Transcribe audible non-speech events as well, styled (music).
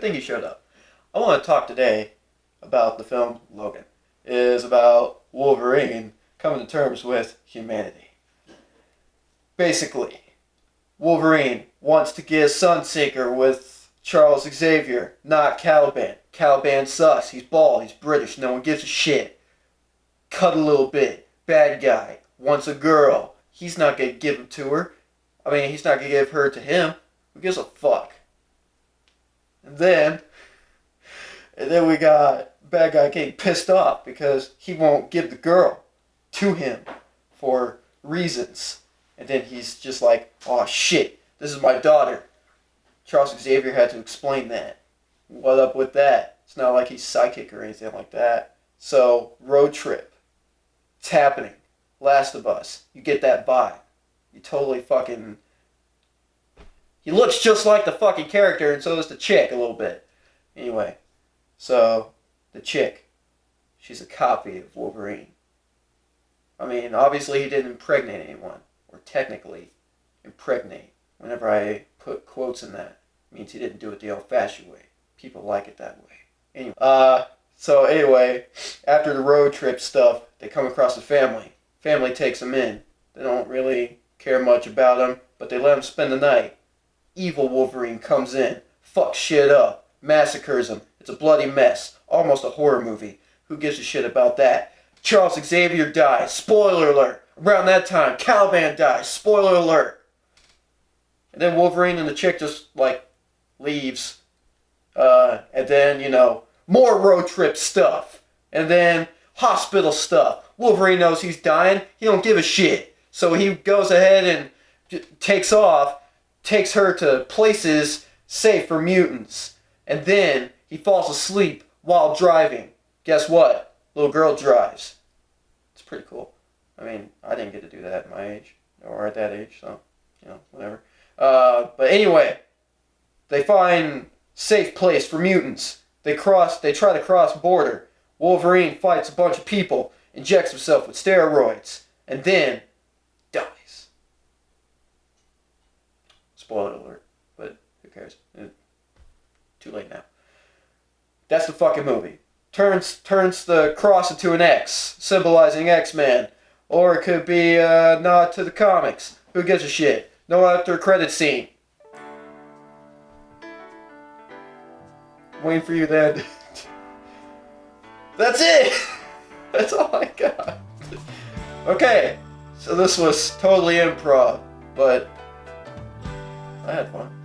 Good thing he showed up. I want to talk today about the film Logan. It is about Wolverine coming to terms with humanity. Basically, Wolverine wants to get Sunseeker with Charles Xavier, not Caliban. Caliban sucks. He's bald. He's British. No one gives a shit. Cut a little bit. Bad guy. Wants a girl. He's not going to give him to her. I mean, he's not going to give her to him. Who gives a fuck? And then, and then we got bad guy getting pissed off because he won't give the girl to him for reasons. And then he's just like, oh shit, this is my daughter. Charles Xavier had to explain that. What up with that? It's not like he's psychic or anything like that. So, road trip. It's happening. Last of Us. You get that vibe. You totally fucking. He looks just like the fucking character, and so does the chick a little bit. Anyway, so the chick, she's a copy of Wolverine. I mean, obviously he didn't impregnate anyone, or technically impregnate. Whenever I put quotes in that, means he didn't do it the old-fashioned way. People like it that way. Anyway, uh, so anyway, after the road trip stuff, they come across a family. Family takes them in. They don't really care much about them, but they let them spend the night. Evil Wolverine comes in, fucks shit up, massacres him. It's a bloody mess, almost a horror movie. Who gives a shit about that? Charles Xavier dies. Spoiler alert. Around that time, Caliban dies. Spoiler alert. And then Wolverine and the chick just like leaves. Uh, and then, you know, more road trip stuff. And then hospital stuff. Wolverine knows he's dying. He don't give a shit. So he goes ahead and takes off, takes her to places safe for mutants. And then he falls asleep while driving. Guess what? Little girl drives. It's pretty cool. I mean, I didn't get to do that at my age, or at that age, so, you know, whatever. Uh, but anyway, they find safe place for mutants. They cross, they try to cross border. Wolverine fights a bunch of people, injects himself with steroids, and then dies. Spoiler alert, but who cares? Eh, too late now. That's the fucking movie. Turns turns the cross into an X, symbolizing X-Men. Or it could be a nod to the comics. Who gives a shit? No after credit scene. Waiting for you then. (laughs) That's it! (laughs) That's all I got. (laughs) Okay, so this was totally improv, but I had fun.